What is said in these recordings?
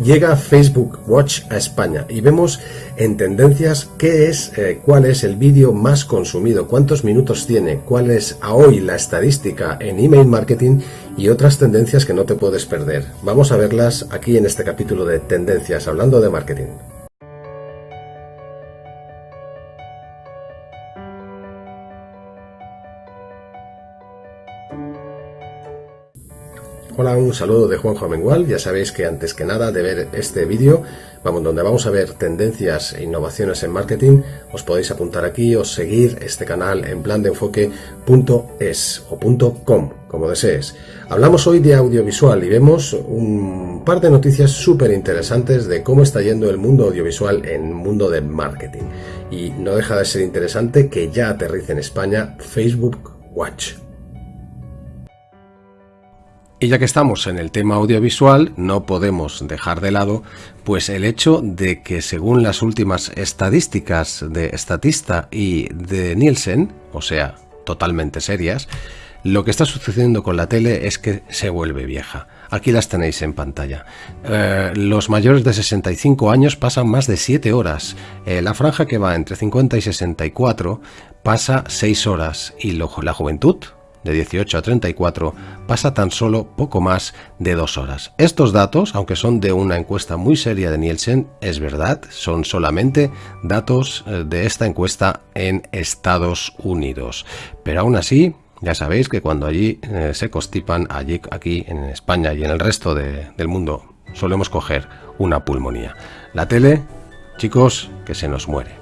Llega Facebook Watch a España y vemos en tendencias qué es, eh, cuál es el vídeo más consumido, cuántos minutos tiene, cuál es a hoy la estadística en email marketing y otras tendencias que no te puedes perder. Vamos a verlas aquí en este capítulo de tendencias hablando de marketing. Hola, un saludo de Juanjo Amengual. Ya sabéis que antes que nada de ver este vídeo, vamos, donde vamos a ver tendencias e innovaciones en marketing, os podéis apuntar aquí o seguir este canal en plan .com, como desees. Hablamos hoy de audiovisual y vemos un par de noticias súper interesantes de cómo está yendo el mundo audiovisual en el mundo del marketing. Y no deja de ser interesante que ya aterrice en España Facebook Watch. Y ya que estamos en el tema audiovisual, no podemos dejar de lado pues el hecho de que según las últimas estadísticas de Statista y de Nielsen, o sea, totalmente serias, lo que está sucediendo con la tele es que se vuelve vieja. Aquí las tenéis en pantalla. Eh, los mayores de 65 años pasan más de 7 horas. Eh, la franja que va entre 50 y 64 pasa 6 horas. Y la juventud, de 18 a 34 pasa tan solo poco más de dos horas. Estos datos, aunque son de una encuesta muy seria de Nielsen, es verdad, son solamente datos eh, de esta encuesta en Estados Unidos. Pero aún así, ya sabéis que cuando allí eh, se constipan, allí, aquí en España y en el resto del mundo, solemos coger una pulmonía. La tele, chicos, que se nos muere.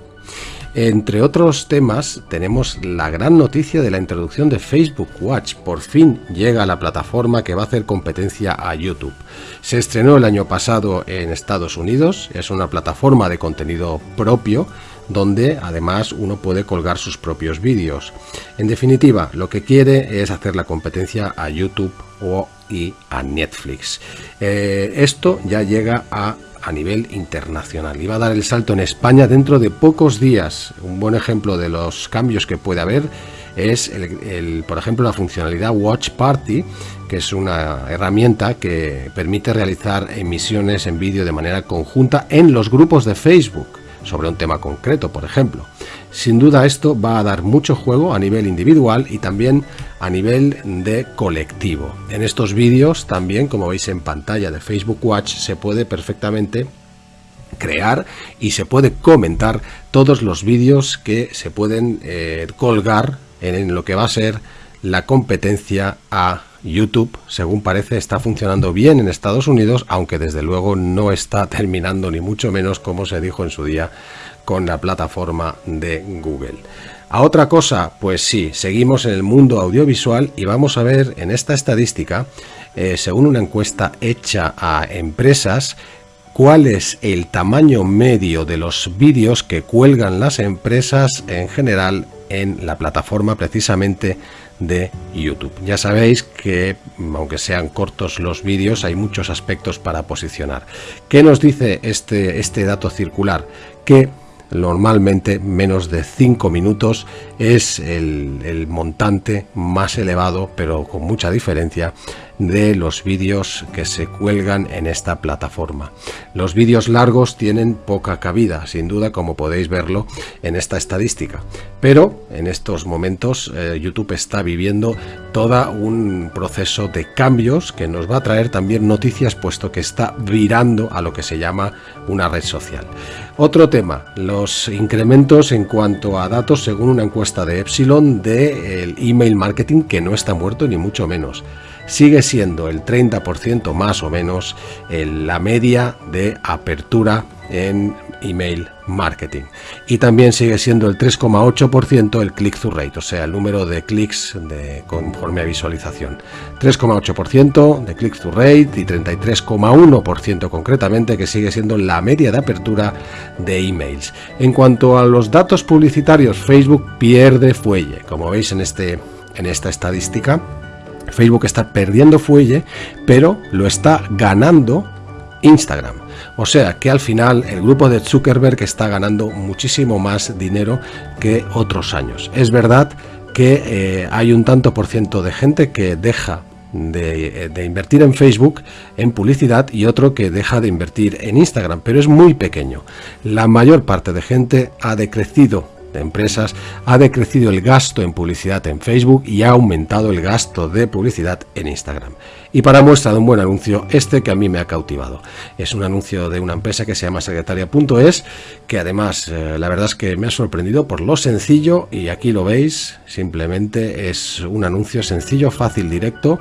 Entre otros temas, tenemos la gran noticia de la introducción de Facebook Watch. Por fin llega a la plataforma que va a hacer competencia a YouTube. Se estrenó el año pasado en Estados Unidos, es una plataforma de contenido propio donde además uno puede colgar sus propios vídeos. En definitiva, lo que quiere es hacer la competencia a YouTube o y a Netflix. Eh, esto ya llega a a nivel internacional. Iba a dar el salto en España dentro de pocos días. Un buen ejemplo de los cambios que puede haber es, el, por ejemplo, la funcionalidad Watch Party, que es una herramienta que permite realizar emisiones en vídeo de manera conjunta en los grupos de Facebook sobre un tema concreto, por ejemplo. Sin duda esto va a dar mucho juego a nivel individual y también a nivel de colectivo. En estos vídeos también, como veis en pantalla de Facebook Watch, se puede perfectamente crear y se puede comentar todos los vídeos que se pueden eh, colgar en lo que va a ser la competencia a YouTube, según parece, está funcionando bien en Estados Unidos, aunque desde luego no está terminando ni mucho menos como se dijo en su día con la plataforma de Google. A otra cosa, pues sí, seguimos en el mundo audiovisual y vamos a ver en esta estadística, eh, según una encuesta hecha a empresas, cuál es el tamaño medio de los vídeos que cuelgan las empresas en general en la plataforma precisamente de YouTube. Ya sabéis que, aunque sean cortos los vídeos, hay muchos aspectos para posicionar. ¿Qué nos dice este, este dato circular? Que normalmente menos de 5 minutos es el, el, montante más elevado pero con mucha diferencia de los vídeos que se cuelgan en esta plataforma. Los vídeos largos tienen poca cabida, sin duda, como podéis verlo en esta estadística. Pero en estos momentos eh, YouTube está viviendo todo un proceso de cambios que nos va a traer también noticias, puesto que está virando a lo que se llama una red social. Otro tema, los incrementos en cuanto a datos según una encuesta de Epsilon del email marketing que no está muerto ni mucho menos sigue siendo el 30% más o menos la media de apertura en email marketing y también sigue siendo el 3,8% el click-through rate, o sea, el número de clics conforme a visualización. 3,8% de click-through rate y 33,1% concretamente que sigue siendo la media de apertura de emails. En cuanto a los datos publicitarios, Facebook pierde fuelle, como veis en, este, en esta estadística Facebook está perdiendo fuelle, pero lo está ganando Instagram. O sea que al final el grupo de Zuckerberg está ganando muchísimo más dinero que otros años. Es verdad que eh, hay un tanto por ciento de gente que deja de, de, invertir en Facebook en publicidad y otro que deja de invertir en Instagram, pero es muy pequeño. La mayor parte de gente ha decrecido empresas, ha decrecido el gasto en publicidad en Facebook y ha aumentado el gasto de publicidad en Instagram. Y para muestra de un buen anuncio, este que a mí me ha cautivado. Es un anuncio de una empresa que se llama secretaria.es, que además eh, la verdad es que me ha sorprendido por lo sencillo, y aquí lo veis, simplemente es un anuncio sencillo, fácil, directo,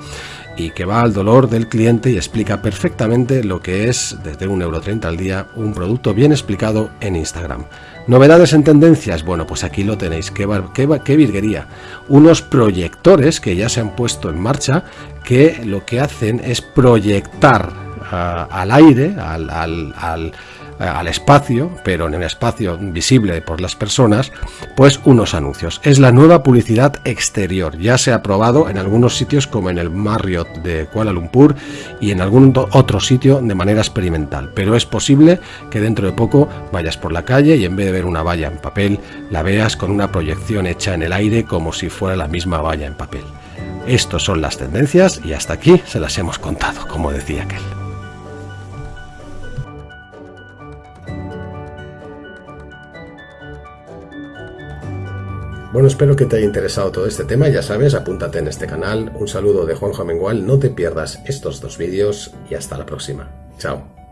y que va al dolor del cliente y explica perfectamente lo que es, desde 1,30€ al día, un producto bien explicado en Instagram. Novedades en tendencias, bueno, pues aquí lo tenéis, qué, qué, qué virguería. Unos proyectores que ya se han puesto en marcha, que lo que hacen es proyectar uh, al aire, al, al espacio, pero en el espacio visible por las personas, pues unos anuncios. Es la nueva publicidad exterior. Ya se ha probado en algunos sitios como en el Marriott de Kuala Lumpur y en algún otro sitio de manera experimental. Pero es posible que dentro de poco vayas por la calle y en vez de ver una valla en papel, la veas con una proyección hecha en el aire como si fuera la misma valla en papel. Estos son las tendencias y hasta aquí se las hemos contado, como decía aquel. Bueno, espero que te haya interesado todo este tema. Ya sabes, apúntate en este canal. Un saludo de Juan Jamengual. No te pierdas estos dos vídeos y hasta la próxima. Chao.